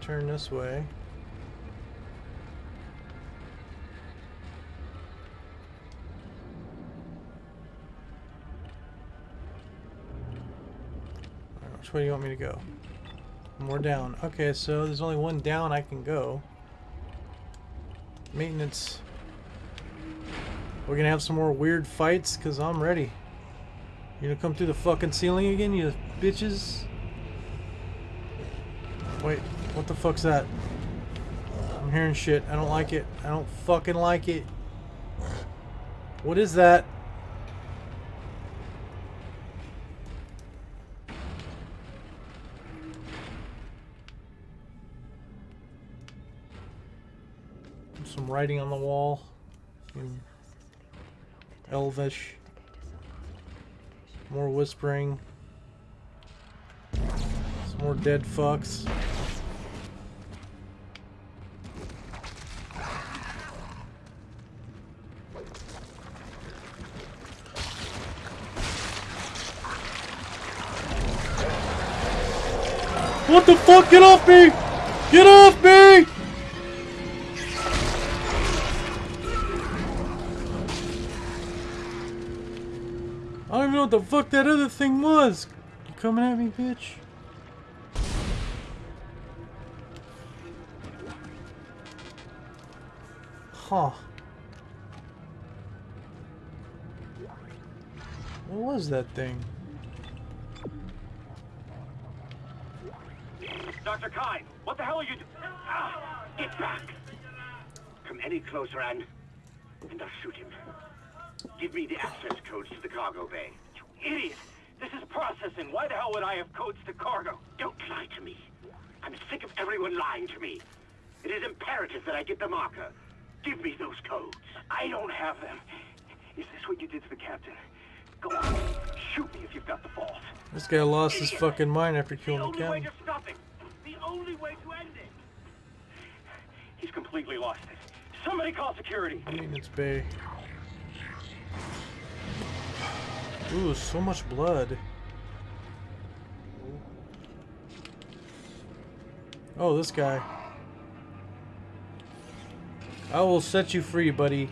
Turn this way. Which way do you want me to go? More down. Okay, so there's only one down I can go. Maintenance. We're gonna have some more weird fights, because I'm ready. You gonna come through the fucking ceiling again, you bitches? Wait, what the fuck's that? I'm hearing shit. I don't like it. I don't fucking like it. What is that? Some writing on the wall Elvish. More whispering. Some more dead fucks. What the fuck? Get off me! Get off me! I don't even know what the fuck that other thing was. You coming at me, bitch? Huh. What was that thing? Dr. Kyne, what the hell are you doing? Ah, get back! Come any closer, and and I'll shoot him. Give me the access codes to the cargo bay. You idiot! This is processing. Why the hell would I have codes to cargo? Don't lie to me. I'm sick of everyone lying to me. It is imperative that I get the marker. Give me those codes. I don't have them. Is this what you did to the captain? Go on. Shoot me if you've got the balls. This guy lost his fucking mind after The killing the only way captain. Only way to end it. He's completely lost it. Somebody call security. Maintenance bay. Ooh, so much blood. Oh, this guy. I will set you free, buddy.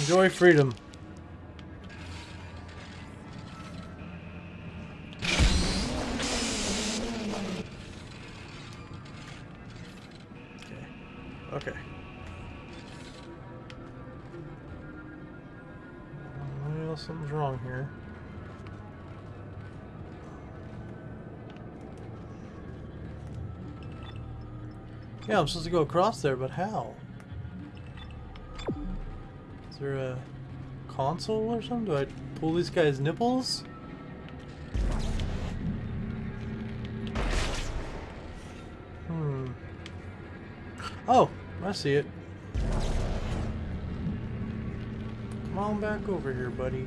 Enjoy freedom. Okay. Well, something's wrong here. Yeah, I'm supposed to go across there, but how? Is there a console or something? Do I pull these guys' nipples? Hmm. Oh, I see it. Come on back over here, buddy.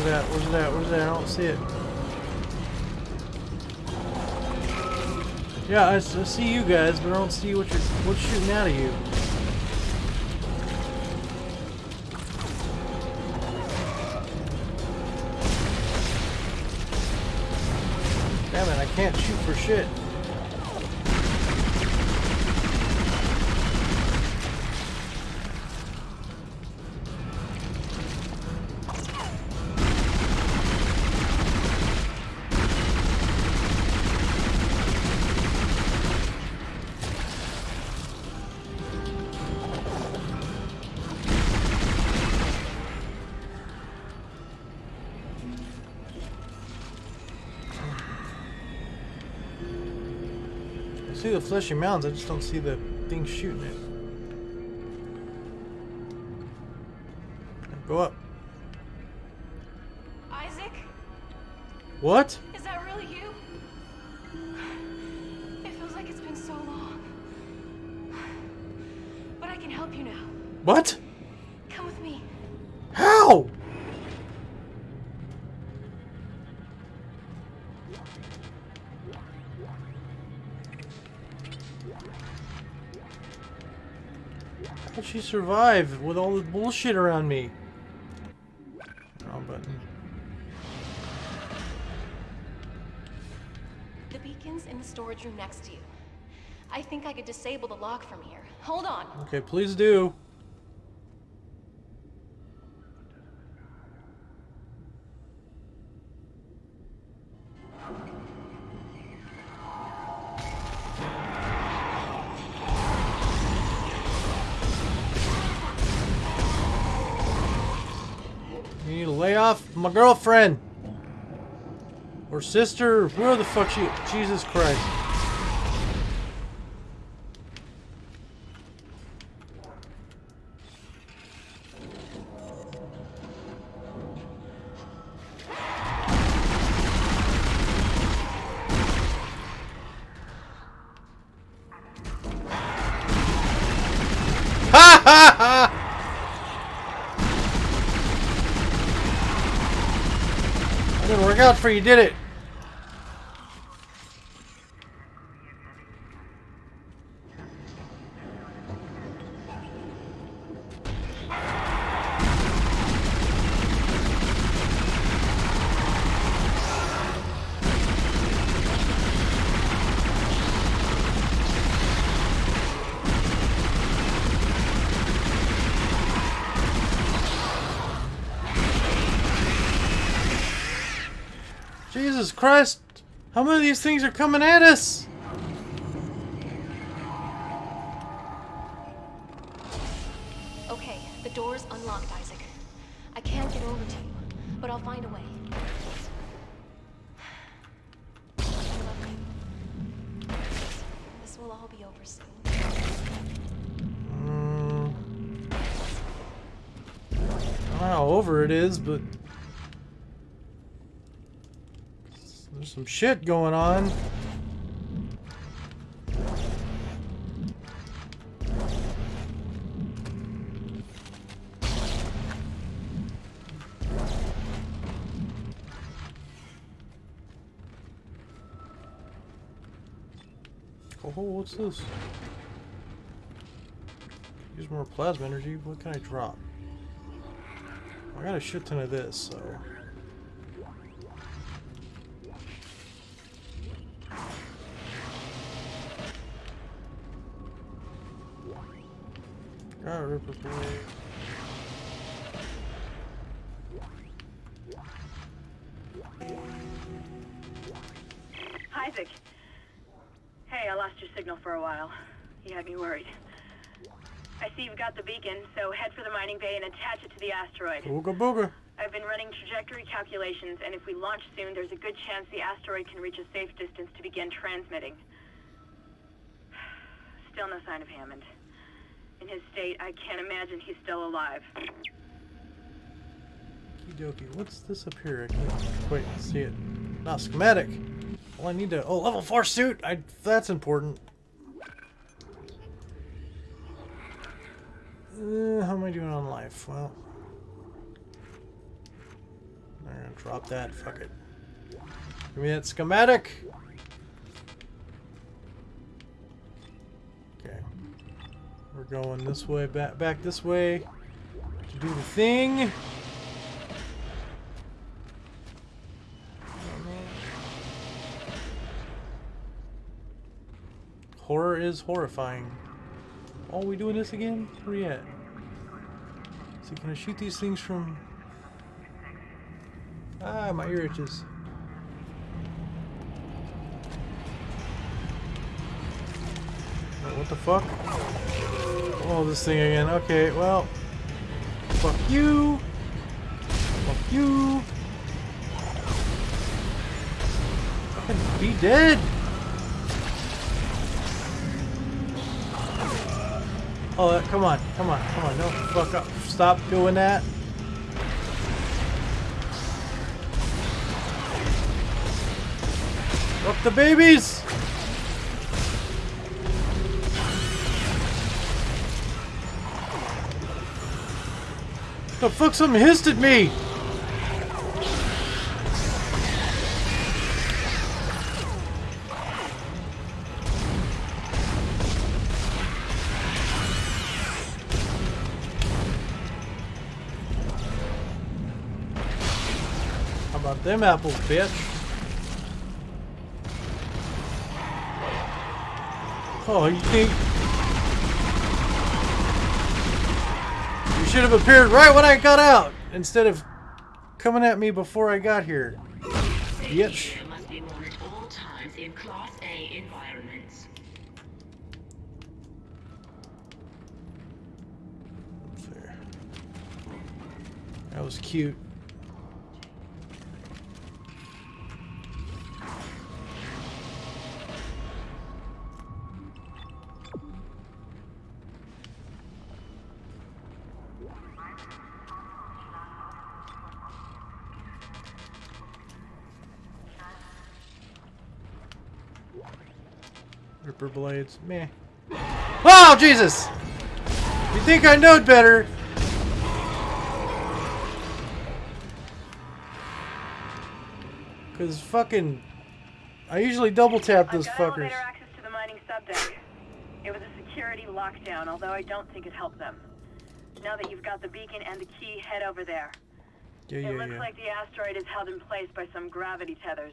It at? Where's it at? Where's it at? I don't see it. Yeah, I see you guys, but I don't see what you're what's shooting out of you. Damn it, I can't shoot for shit. Fleshy mounds, I just don't see the thing shooting it. Go up. Isaac, What? is that really you? It feels like it's been so long. But I can help you now. What? Survive with all the bullshit around me? Oh, Wrong button. The beacon's in the storage room next to you. I think I could disable the lock from here. Hold on. Okay, please do. My girlfriend. Or sister, where the fuck she Jesus Christ. For you, did it? Jesus Christ! How many of these things are coming at us? Okay, the door's unlocked, Isaac. I can't get over to you, but I'll find a way. I love you. This will all be over soon. Mm. I don't know how over it is, but there's some shit going on. Oh, what's this? Use more plasma energy. What can I drop? I got a shit ton of this, so. Got Ripper Blade. Isaac. Hey, I lost your signal for a while. You had me worried. I see you've got the beacon, so head for the mining bay and attach it to the asteroid. Booga booga. I've been running trajectory calculations, and if we launch soon, there's a good chance the asteroid can reach a safe distance to begin transmitting. Still no sign of Hammond. In his state, I can't imagine he's still alive. Okie What's this up here? I can't quite see it. Not schematic. Well, I need to. Oh, level 4 suit! I, that's important. Uh, how am I doing on life? Well. I'm gonna drop that. Fuck it. Give me that schematic! We're going this way, back, back this way. To do the thing. Horror is horrifying. Oh, we doing this again? Where we at? So can I shoot these things from... Ah, my ear itches. What the fuck? Oh, this thing again. Okay, well... Fuck you! Fuck you! Be dead! Oh, uh, come on, come on, come on, don't fuck up. Stop doing that. Fuck the babies! The fuck? Something hissed at me! How about them apples, bitch? Oh, you think... should have appeared right when I got out, instead of coming at me before I got here. Bitch. That was be worn at all times in Class A environments. There. That was cute. Ripper blades, meh. Oh, Jesus! You think I knowed better? Cause fucking, I usually double tap those fuckers. access to the mining subdeck. It was a security lockdown, although I don't think it helped them. Now that you've got the beacon and the key, head over there. Yeah, it yeah, looks yeah. like the asteroid is held in place by some gravity tethers.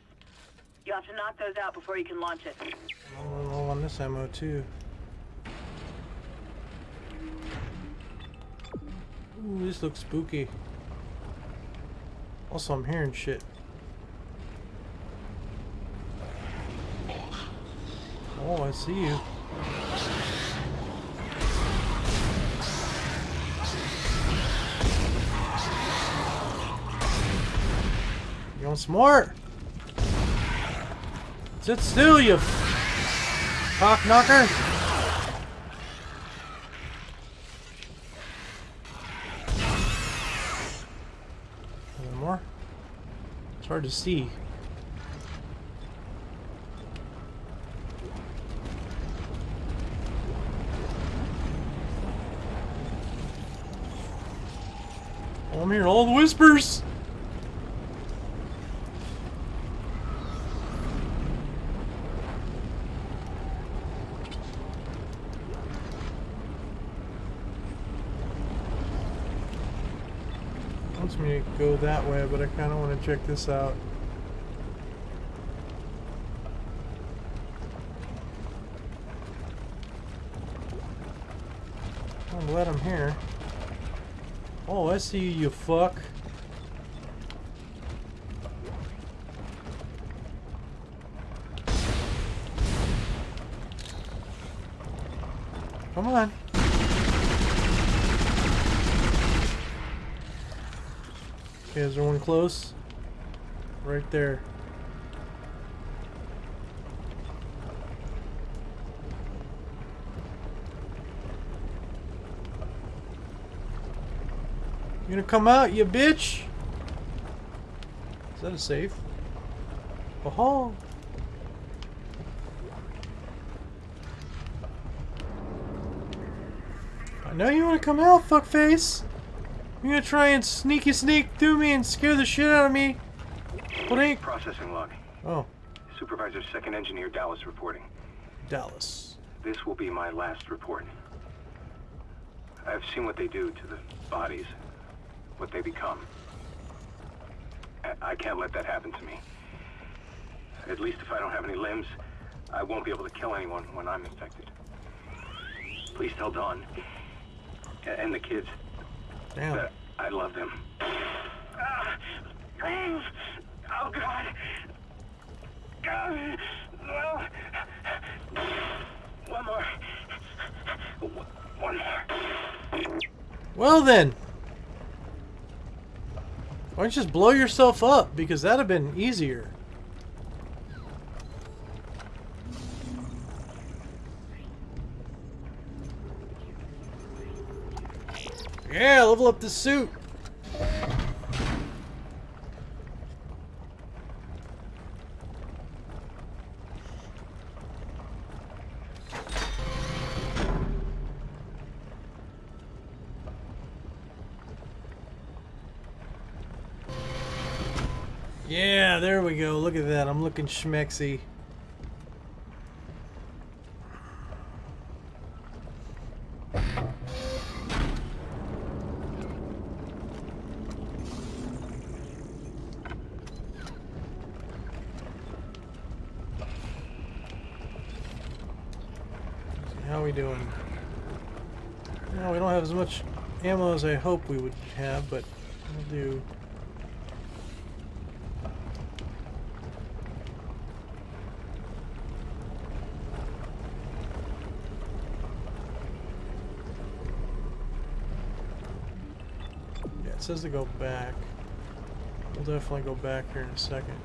You'll have to knock those out before you can launch it. I'm low on this ammo too. Ooh, this looks spooky. Also, I'm hearing shit. Oh, I see you. You want some more? Sit still, you cock knocker. Any more? It's hard to see. I'm hearing all the whispers. wants me to go that way, but I kind of want to check this out. I'm glad I'm here. Oh, I see you, you fuck. Come on. Okay, is there one close? Right there. You gonna come out, you bitch? Is that a safe? Oh, I know you wanna come out, fuckface. You're gonna try and sneaky sneak through me and scare the shit out of me. What ain't? Processing log. Oh, Supervisor Second Engineer Dallas reporting. Dallas. This will be my last report. I've seen what they do to the bodies, what they become. I, I can't let that happen to me. At least if I don't have any limbs, I won't be able to kill anyone when I'm infected. Please tell Dawn and the kids Damn. I love them. Uh, please. Oh, God. God. No. One more. One more. Well then. Why don't you just blow yourself up? Because that'd have been easier. Yeah, level up the suit! Yeah, there we go. Look at that. I'm looking schmexy. Ammo as I hope we would have, but we'll do. Yeah, it says to go back. We'll definitely go back here in a second.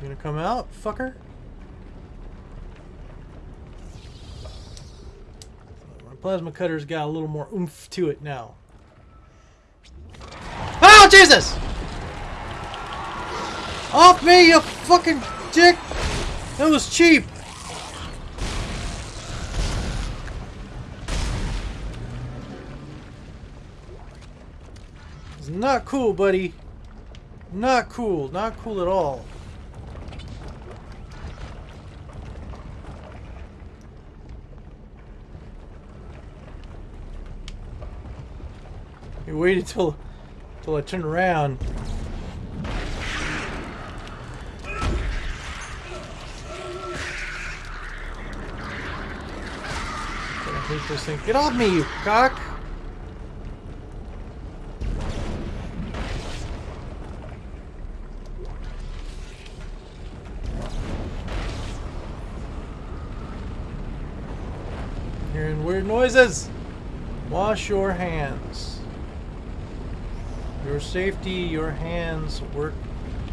You gonna come out, fucker? My plasma cutter's got a little more oomph to it now. Oh, Jesus! Off me, you fucking dick! That was cheap! It's not cool, buddy. Not cool. Not cool at all. Waited till till I turned around. I hate this thing. Get off me, you cock! Hearing weird noises. Wash your hands. Your safety, your hands work.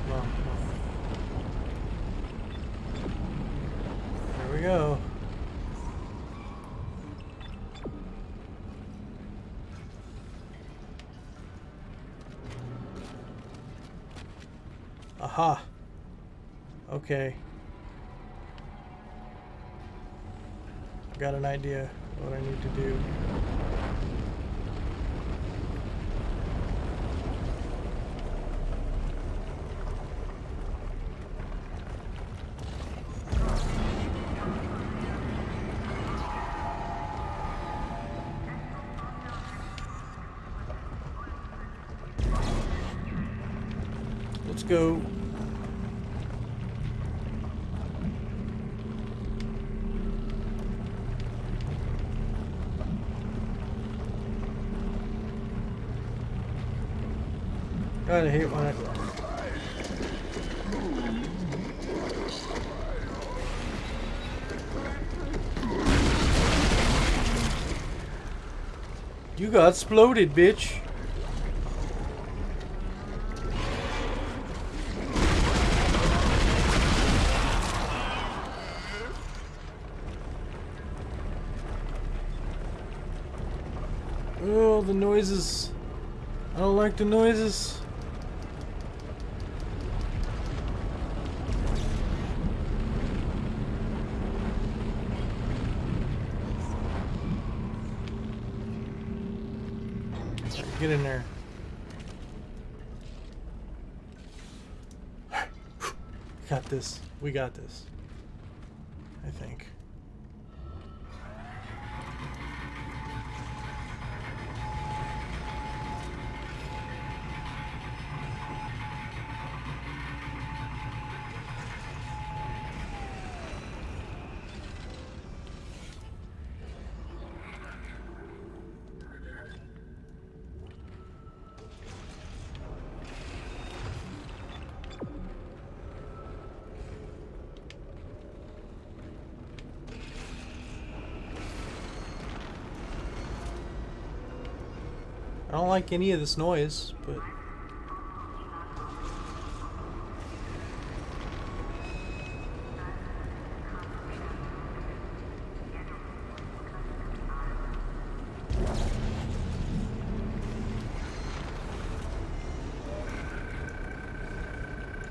Well, well. There we go. Aha. Okay. Got an idea what I need to do. Hate when. You got exploded, bitch. Oh, the noises. I don't like the noises. Get in there. Got this. We got this. I don't like any of this noise, but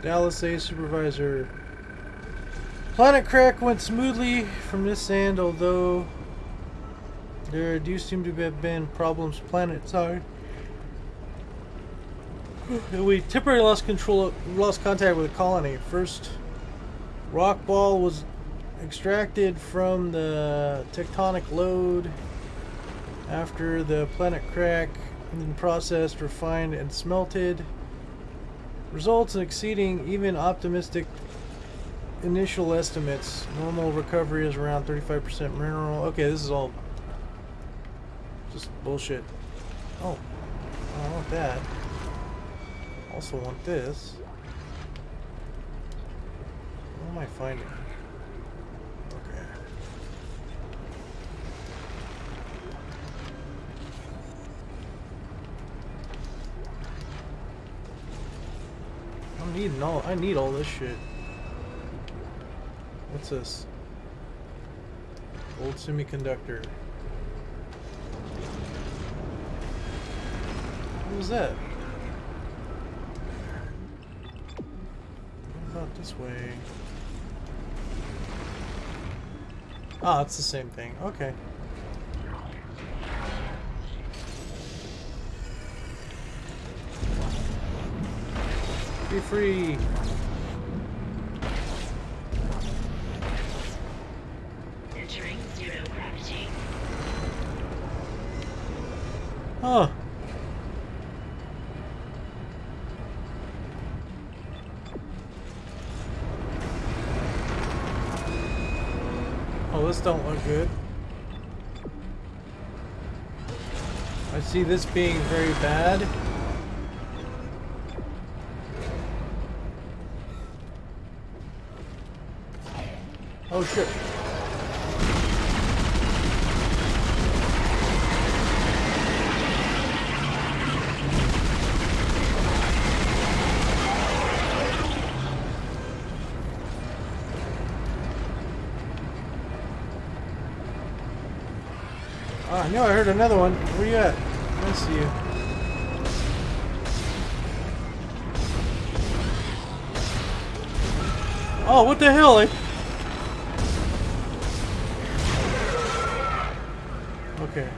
Dallas A supervisor. Planet crack went smoothly from this end, although there do seem to have been problems planet side. We temporarily lost control, lost contact with the colony. First, rock ball was extracted from the tectonic load after the planet crack, and then processed, refined, and smelted. Results exceeding even optimistic initial estimates. Normal recovery is around 35% mineral. Okay, this is all just bullshit. Oh, I want that. Also want this. What am I finding? Okay. I'm needing all I need all this shit. What's this? Old semiconductor. What was that? About this way? Ah, it's the same thing. Okay. Be free! Entering zero gravity. Huh. Oh, this don't look good. I see this being very bad. Oh shit. Ah, I knew I heard another one. Where you at? I see you. Oh, what the hell? Okay.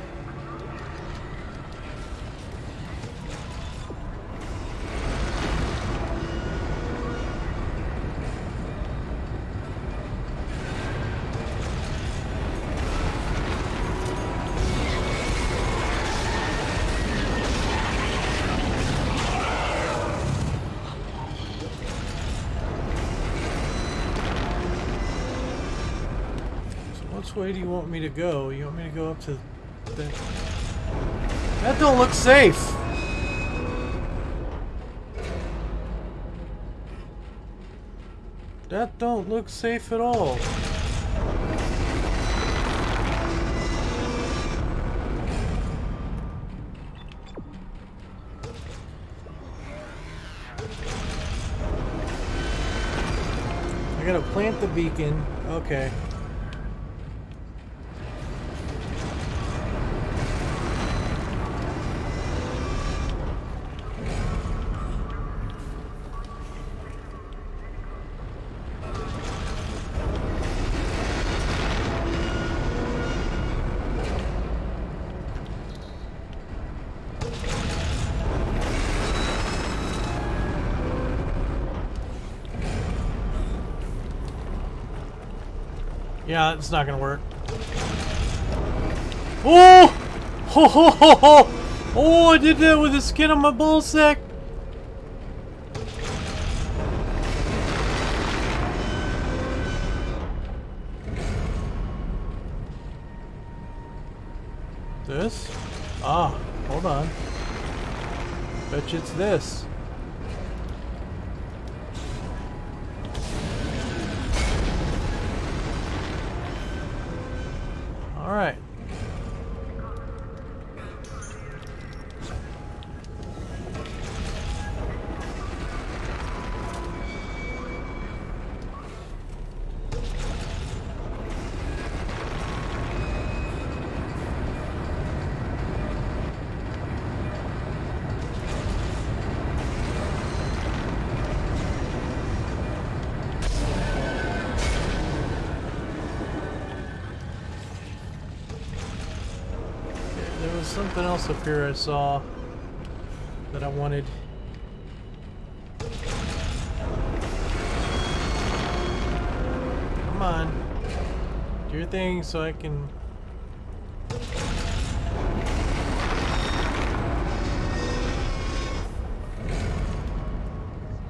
Way do you want me to go? You want me to go up to the... That don't look safe! That don't look safe at all. I gotta plant the beacon. Okay. Yeah, it's not gonna work. Oh! Ho ho ho ho! Oh, I did that with the skin on my ball sack. This? Ah, hold on. Bet you it's this. Alright. There something else up here I saw that I wanted. Come on. Do your thing so I can...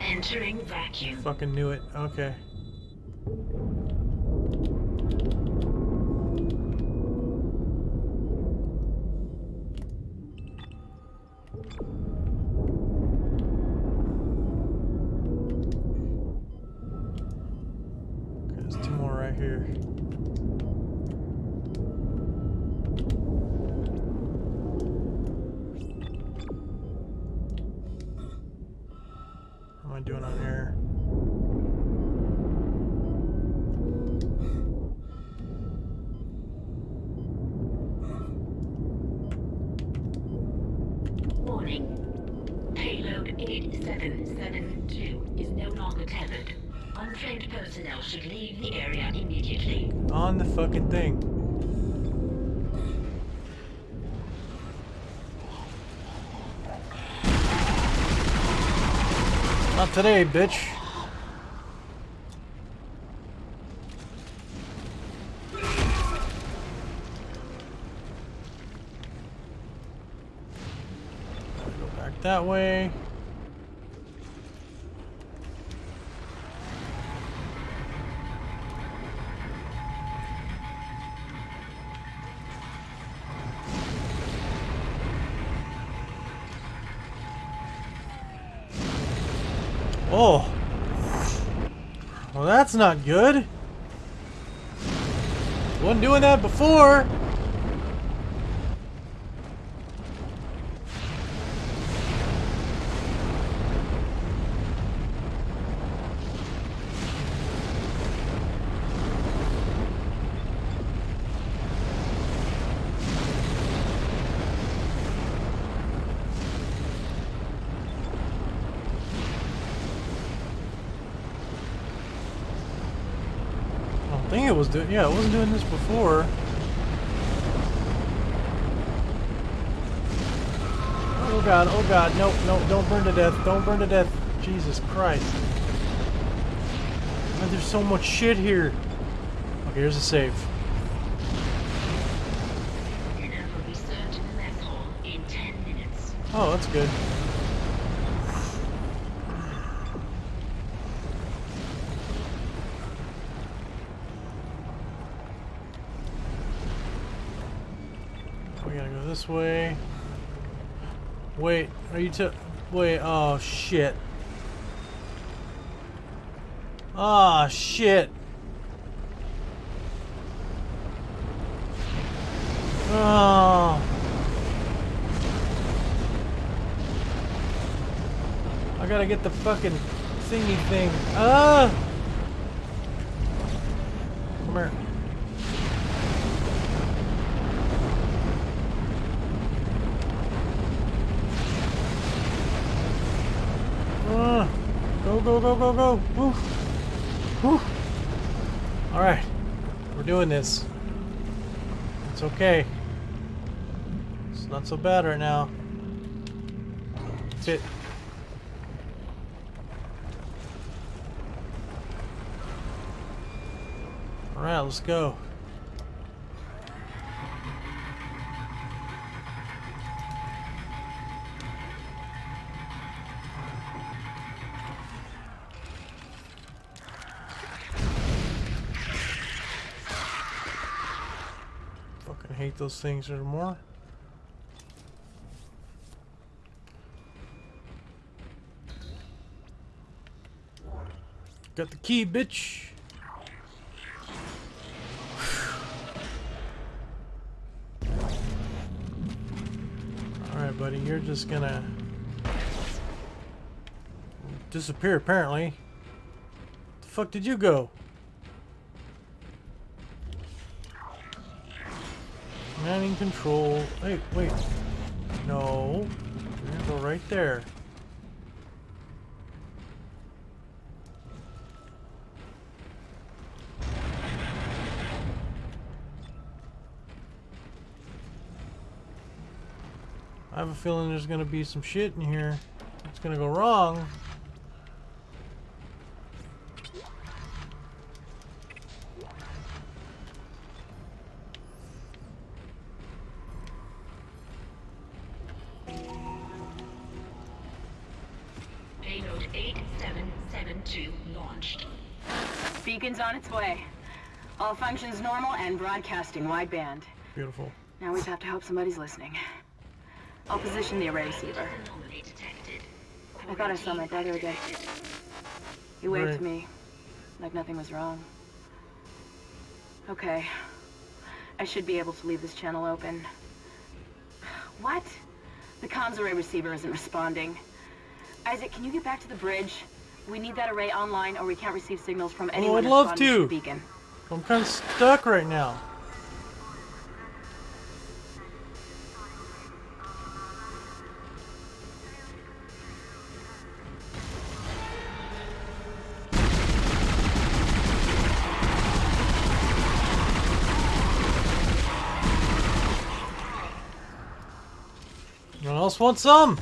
Entering vacuum. Fucking knew it. Okay. Not today, bitch. Go back that way. Oh. Well, not good. Wasn't doing that before. Think it was doing. Yeah, it wasn't doing this before. Oh god! Oh god! Nope! Nope! Don't burn to death! Don't burn to death! Jesus Christ! Man, there's so much shit here. Okay, here's a save. Dinner will be served in the mess hall in 10 minutes. Oh, that's good. We gotta go way. Wait, are you to wait? Oh shit! Ah shit! Oh. I gotta get the fucking thingy thing. Ah! Come here. Ah! Go, go, go, go, go! Woo! Alright. We're doing this. It's okay. It's not so bad right now. Fit. Alright, let's go. Those things anymore. Got the key, bitch. Alright, buddy, you're just gonna disappear apparently. The fuck did you go? Manning control. Wait, wait. No. You're gonna go right there. I have a feeling there's gonna be some shit in here. It's gonna go wrong. 8772 launched. Beacon's on its way. All functions normal and broadcasting wideband. Beautiful. Now we just have to hope somebody's listening. I'll position the array receiver. I thought I saw my brother again. He waved Right. to me, like nothing was wrong. Okay. I should be able to leave this channel open. What? The comms array receiver isn't responding. Isaac, can you get back to the bridge? We need that array online or we can't receive signals from oh, anyone I'd love to. beacon. I'm kind of stuck right now. Anyone else want some?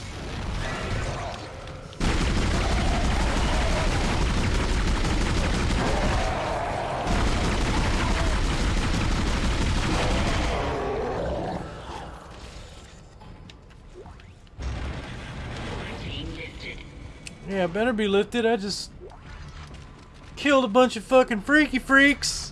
Yeah, better be lifted. I just killed a bunch of fucking freaky freaks.